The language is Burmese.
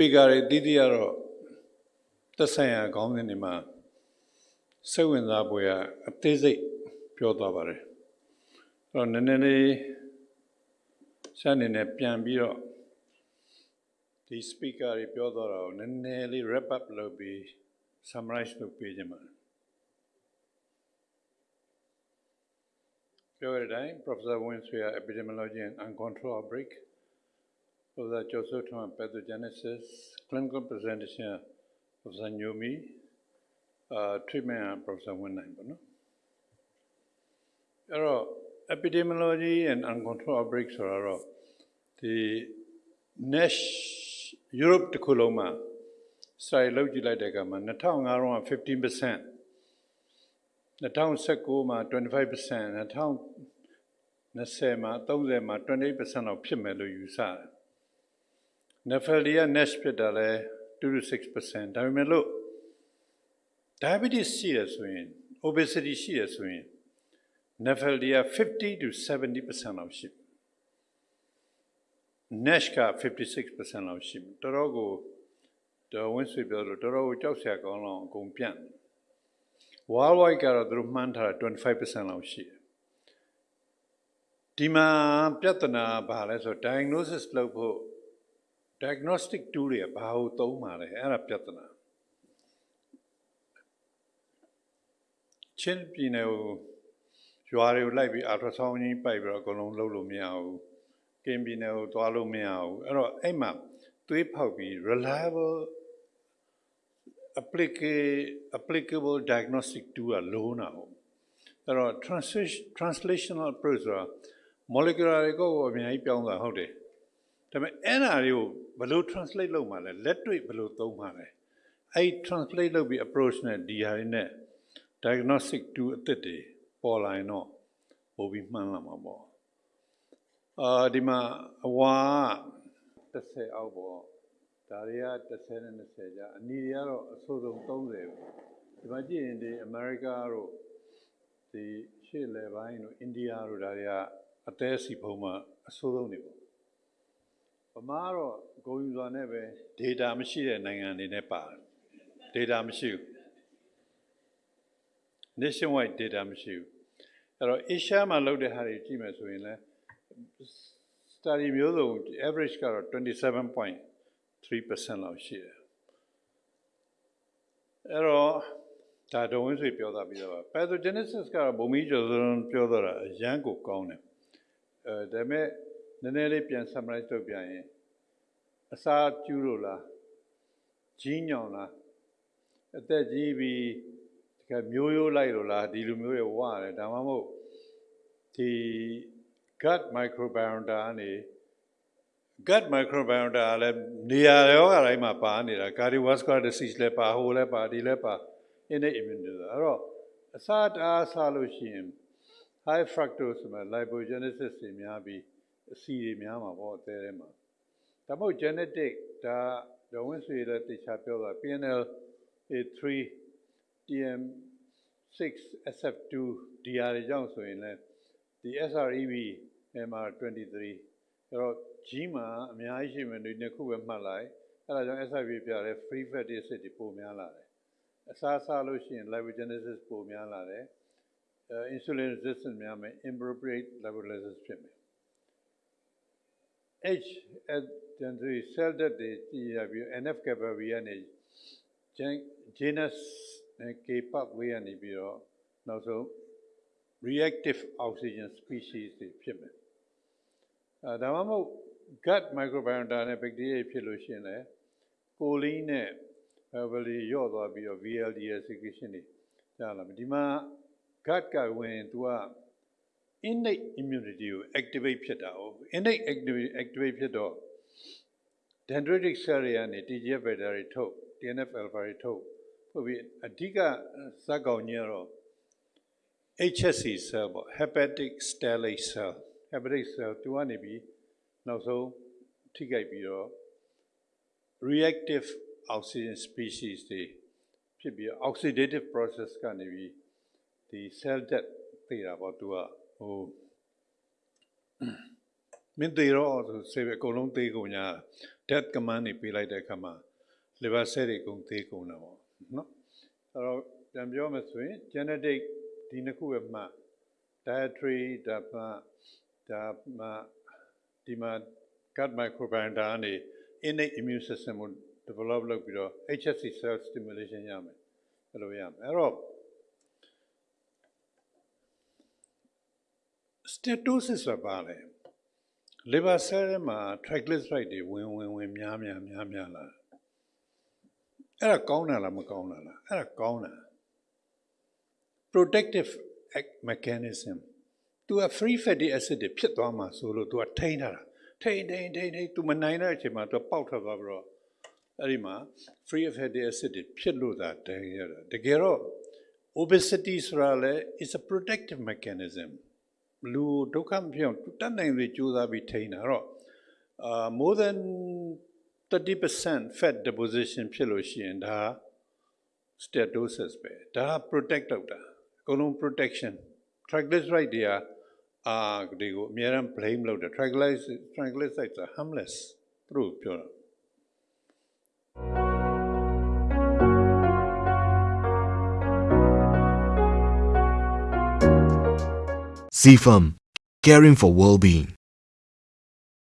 speaker တွေတည်တည်ကတော့သက်ဆိုင်ရာခေါင်းစဉ်တွေမှာစိတ်ဝင်စားဖွယ်အသေးစိတ်ပြောသွားပါတယ်အဲ့တော့နည်းနည်းလေးဆက်နေနဲ့ပြန်ပြီးတော့ဒီ speaker တွေပြောသွားတာကိုနည်းနည်းလေး wrap up လုပ်ပြီး summarize လုပ်ပေးခြင်းပါတယ်ပြောရတဲ့အတိုင်း Professor Winswear Epidemiology and Uncontrolled Outbreak Professor Joseph Thomas Pathogenesis Clinical Presentation Professor Nyomi uh, Treatment and Professor Winline ပေါ့နော်အဲ့တော့ epidemiology and uncontrolled outbreak ဆိုတာတော့ဒီ NASH Europe တစ်ခုလုံးမှာ study လုပ်ကြည့်လိုက်တဲ့အခါမှာ2005တုန်းက15% 2019မှာ25% 2020မှာ30မှာ28%လောက်ဖြစ်မယ်လို့ယူဆတယ်။ Nephalia NASH ဖြစ်တာလဲ2 to 6%ဒါပေမဲ့လို့ diabetes ရှိရဆိုရင် obesity ရှိရဆိုရင် Nephalia 50 to 70%လောက်ရှိ NASH က56%လောက်ရှိတော်တော်ကိုတော်ဝင်းဆွေပြောလို့တော်တော်ကိုကြောက်စရာကောင်းလောက်အကုန်ပြန့် worldwide ကတော့သူတို့မှန်းထားတာ25%လောက်ရှိတယ်ဒီမှာပြဿနာဘာလဲဆို diagnosis လုပ်ဖို့ diagnostic tool တွေကဘာကိုသုံးပါလဲအဲ့ဒါပြဿနာချင်းပြည်နယ်ကိုရွာတွေကိုလိုက်ပြီး ultrasound ကြီးပိုက်ပြီးတော့အကုန်လုံးလုပ်လို့မရဘူးကင်ပြည်နယ်ကိုသွားလို့မရဘူးအဲ့တော့အဲ့မှာသွေးဖောက်ပြီး reliable applicable diagnostic tool ကလုံးတာဟုတ်အဲ့တော့ translational approach ဆိုတာ molecular တွေကိုအများကြီးပြောင်းတာဟုတ်တယ် ဒါပေမဲ့အဲ့ဓာတွေကိုဘယ်လို translate လုပ်မှာလဲလက်တွေ့ဘယ်လိုသုံးမှာလဲအဲ့ translate လုပ်ပြီး approach နဲ့ဒီဟာတွေနဲ့ diagnostic tool အသစ်တွေပေါ်လာရင်တော့ပိုပြီးမှန်းလာမှာပေါ့အာဒီမှာအဝါ30အောက်ပေါ့ဒါတွေက30နဲ့20ကြာအနီတွေကတော့အဆိုးဆုံး30ဒီမှာကြည့်ရင်ဒီအမေရိကတို့ဒီရှေ့လေပိုင်းတို့အိန္ဒိယတို့ဒါတွေကအသေးစီဖုံးမှာအဆိုးဆုံးတွေပေါ့ဗ မာတော့ဂုံယူစွာနဲ့ပဲ data မရှိတဲ့နိုင်ငံတွေနဲ့ပါတယ် data မရှိဘူး nationwide data မရှိဘူးအဲ့တော့ Asia မှာလုပ်တဲ့ဟာတွေကြည့်မယ်ဆိုရင်လည်း study မျိုးစုံ average ကတော့27.3%လောက်ရှိတယ်အဲ့တော့ဒါတော်ဝင်ဆွေပြောတာပြီးတော့ pathogenesis ကတော့ဘုံမီကျော်စွန်းပြောတော့တာအရန်ကိုကောင်းတယ်အဲဒါပေမဲ့ နည်းနည်းလေးပြန် summarize လုပ်ပြရင်အစာကျူးလို့လားကြီးညောင်လားအသက်ကြီးပြီးကမျိုးရိုးလိုက်လို့လားဒီလိုမျိုးတွေဝရတယ်ဒါမှမဟုတ်ဒီ gut microbiome ကနေ gut microbiome လည်းနေရာရောဂါတိုင်းမှာပါနေတာ cardiovascular disease လည်းပါဟိုလည်းပါဒီလည်းပါ innate immunity အဲ့တော့အစာတအားစားလို့ရှိရင် high fructose ဆိုမှ lipogenesis တွေများပြီး အဆီတွေများမှာပေါ့အသေးထဲမှာဒါမှမဟုတ် genetic ဒါဒေါ်ဝင်းဆွေလည်းတေချာပြောတာ PNL A3 TM6 SF2 DR တွေကြောင့်ဆိုရင်လည်းဒီ SREB MR23 အဲ့တော့ G မှာအများကြီးရှိမယ်ဒီနှစ်ခုပဲမှတ်လိုက်အဲ့ဒါကြောင့် SREB ပြတယ် free fatty acid တွေပိုများလာတယ်အစားစားလို့ရှိရင် lipogenesis ပိုများလာတယ် insulin resistance များမယ် inappropriate lipolysis ဖြစ်မယ် H at gentry cell death တွေကြည့်ရပြီး NF kappa V ကနေ genus နဲ့ K pathway ကနေပြီးတော့နောက်ဆုံး reactive oxygen species တွေဖြစ်မယ်အဲဒါမှမဟုတ် gut microbiome နဲ့ bacteria ဖြစ်လို့ရှိရင်လည်း choline နဲ့ value ရော့သွားပြီးတော့ VLDL secretion တွေကြာလာမယ်ဒီမှာ gut ကဝင် तू က innate immunity ကို activate ဖြစ်တာ哦 innate activate activate ဖြစ်တော့ dendritic cell တွေကနေ TGF beta တွေထုတ် TNF alpha တွေထုတ်ဟုတ်ပြီအဓိကဇက်ကောင်ကြီးကတော့ HSC cell ပေါ့ hepatic stellate cell hepatic cell သူကနေပြီးနောက်ဆုံးထိခိုက်ပြီးတော့ reactive oxygen species တွေဖြစ်ပြီး oxidative process ကနေပြီးဒီ cell death သိတာပေါ့သူက ဟိုမင်းသေးတော့ဆိုဆေးပဲအကုန်လုံးသေးကုန်ညာ death command နေပေးလိုက်တဲ့အခါမှာ liver cell တွေအကုန်သေးကုန်တာပေါ့နော်အဲ့တော့ပြန်ပြောမယ်ဆိုရင် genetic ဒီနှစ်ခုပဲမှတ် dietary ဒါမှဒါမှဒီမှာ gut microbiome ဒါကနေ innate immune system ကို develop လုပ်ပြီးတော့ HSC cell stimulation ရမယ်အဲ့လိုရမယ်အဲ့တော့ steatosis ဆိုတာပါလေ liver cell ထဲမှာ triglyceride တွေဝင်ဝင်ဝင်များများများများလာအဲ့ဒါကောင်းတာလားမကောင်းတာလားအဲ့ဒါကောင်းတာ protective act mechanism သူက free fatty acid တွေဖြစ်သွားမှာဆိုလို့သူကထိန်းထားတာထိန်းထိန်းထိန်းထိန်းသူမနိုင်တဲ့အချိန်မှာသူကပေါက်ထွက်သွားပြီးတော့အဲ့ဒီမှာ free fatty acid တွေဖြစ်လို့သာတည်ရတာတကယ်တော့ obesity ဆိုတာလည်း is a protective mechanism လူဒုက္ခမဖြစ်အောင်တတ်နိုင်လေကြိုးစားပြီးထိန်းတာတော့အာ more than 30% fat deposition ဖြစ်လို့ရှိရင်ဒါ steatosis ပဲဒါက protect လုပ်တာအကုန်လုံး protection triglyceride တွေကအာဒီကိုအများအား blame လုပ်တယ် triglyceride triglycerides are harmless သူတို့ပြောတာ CFAM, caring for well-being.